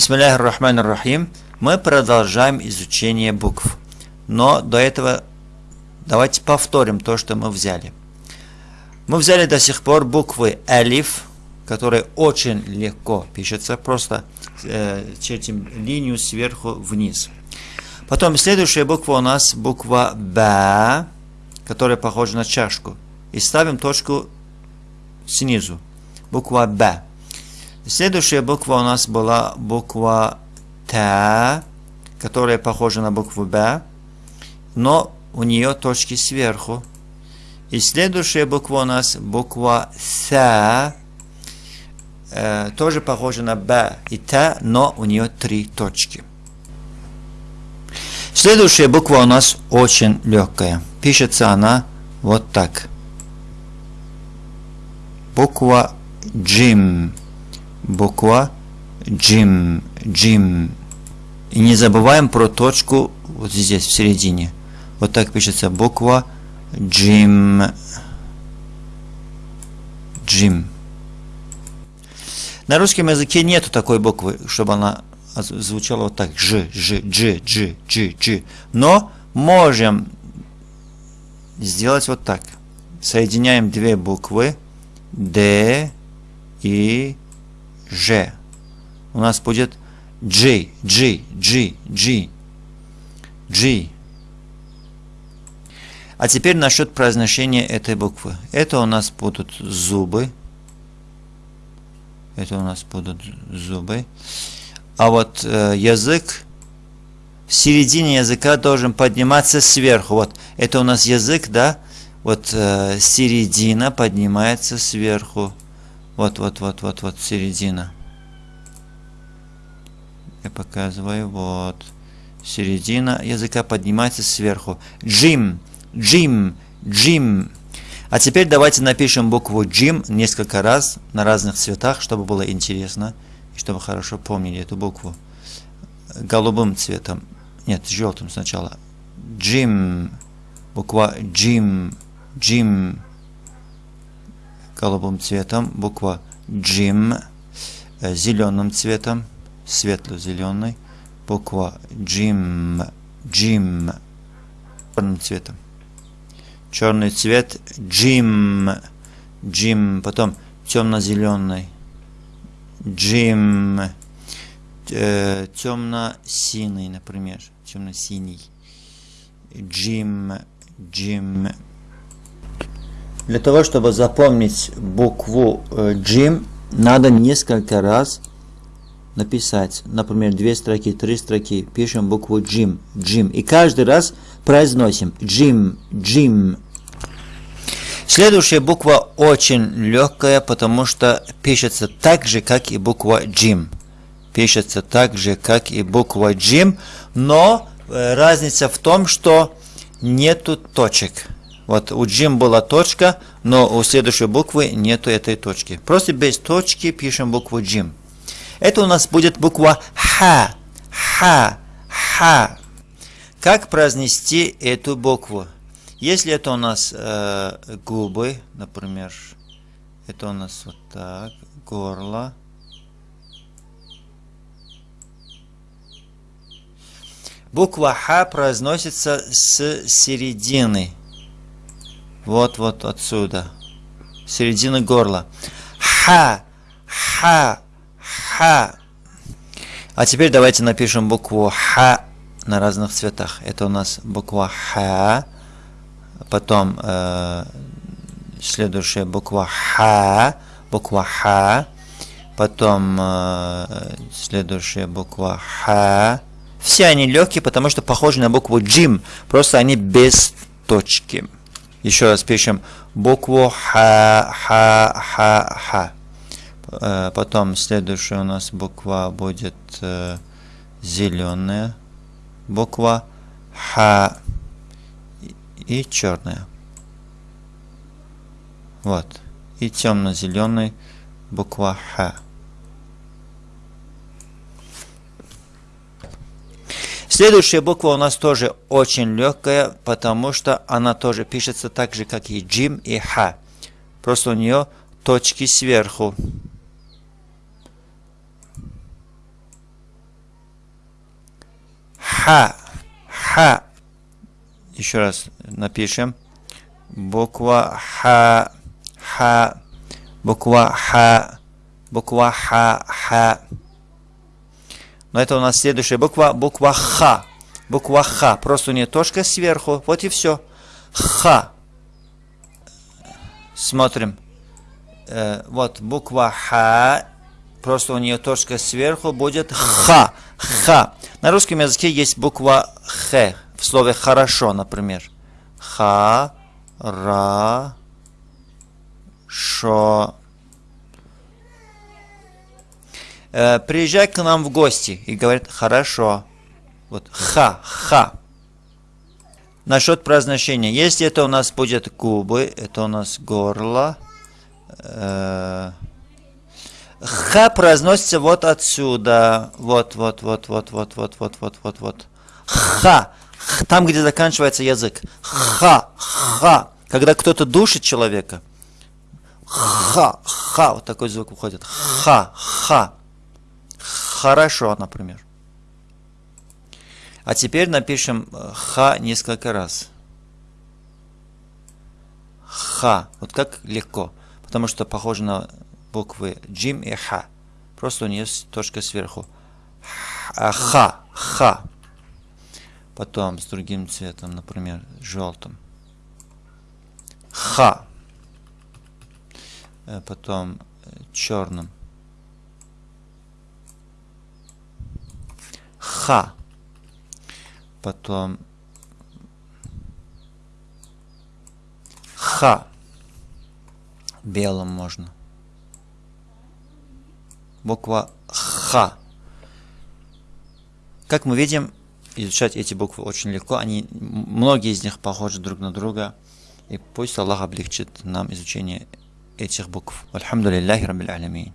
Бисмилляхи рахман рахим. Мы продолжаем изучение букв. Но до этого давайте повторим то, что мы взяли. Мы взяли до сих пор буквы алиф, которые очень легко пишется, просто э, чертим линию сверху вниз. Потом следующая буква у нас буква Б, которая похожа на чашку. И ставим точку снизу. Буква Б. Следующая буква у нас была буква Т, которая похожа на букву Б, но у нее точки сверху. И следующая буква у нас буква С, э, тоже похожа на Б и Т, но у нее три точки. Следующая буква у нас очень легкая. Пишется она вот так. Буква Джим. Буква Джим. Джим. И не забываем про точку вот здесь, в середине. Вот так пишется буква Джим. Джим. На русском языке нету такой буквы, чтобы она звучало вот так, ж, ж, дж, дж, дж, дж. Но можем сделать вот так. Соединяем две буквы Д и Ж. У нас будет G, G, G, G, G. А теперь насчет произношения этой буквы. Это у нас будут зубы. Это у нас будут зубы. А вот э, язык в середине языка должен подниматься сверху. Вот это у нас язык, да? Вот э, середина поднимается сверху. Вот, вот, вот, вот, вот середина. Я показываю, вот. Середина языка поднимается сверху. Джим, джим, джим. А теперь давайте напишем букву джим несколько раз на разных цветах, чтобы было интересно чтобы хорошо помнили эту букву. Голубым цветом. Нет, желтым сначала. Джим. Буква Джим. Джим. Голубым цветом. Буква Джим. Э, Зеленым цветом. Светло-зеленый. Буква Джим. Джим. Черным цветом. Черный цвет. Джим. Джим. Потом темно-зеленый Джим. Э, темно-синий, например. Темно-синий. Джим. Джим. Для того, чтобы запомнить букву э, джим, надо несколько раз написать. Например, две строки, три строки. Пишем букву джим. Джим. И каждый раз произносим джим. Джим. Следующая буква очень легкая, потому что пишется так же, как и буква джим. Пишется так же, как и буква джим, но э, разница в том, что нету точек. Вот у джим была точка, но у следующей буквы нету этой точки. Просто без точки пишем букву джим. Это у нас будет буква ха, ха, ха. Как произнести эту букву? Если это у нас э, губы, например, это у нас вот так, горло. Буква Х произносится с середины. Вот, вот отсюда. Середины горла. Ха, ха, ха. А теперь давайте напишем букву Х на разных цветах. Это у нас буква Х. Потом э, следующая буква Х, буква Х. Потом э, следующая буква Х. Все они легкие, потому что похожи на букву Джим, просто они без точки. Еще раз пишем букву Х, Х, Х, Х. Э, потом следующая у нас буква будет э, зеленая. Буква Х и черная. Вот. И темно-зеленый буква Х. Следующая буква у нас тоже очень легкая, потому что она тоже пишется так же, как и Джим и Х. Просто у нее точки сверху. ха, ха. Еще раз напишем. Буква ха, ха, буква ха, буква ха, ха. Но это у нас следующая буква, буква ха. Буква ха. Просто у нее точка сверху. Вот и все. Ха. Смотрим. Э, вот буква ха. Просто у нее точка сверху будет ха. Ха. На русском языке есть буква х. В слове хорошо, например. Ха. Ра. Шо. Э, приезжай к нам в гости и говорит хорошо. Вот ха, ха. Насчет произношения. Если это у нас будет губы, это у нас горло. Э, ха произносится вот отсюда. Вот, вот, вот, вот, вот, вот, вот, вот, вот, вот. Ха. Там, где заканчивается язык. Ха, ха. Когда кто-то душит человека. Ха, ха. Вот такой звук выходит. Ха, ха. Хорошо, например. А теперь напишем э, ха несколько раз. Ха. Вот как легко. Потому что похоже на буквы джим и ха. Просто у нее точка сверху. А ха. Ха. Потом с другим цветом, например, желтым. Ха. Э, потом э, черным. Ха. Потом ха. Белым можно. Буква ха. Как мы видим, изучать эти буквы очень легко. Они, многие из них похожи друг на друга. И пусть Аллах облегчит нам изучение этих букв. Альхамдулиллахи Раббил Алямин.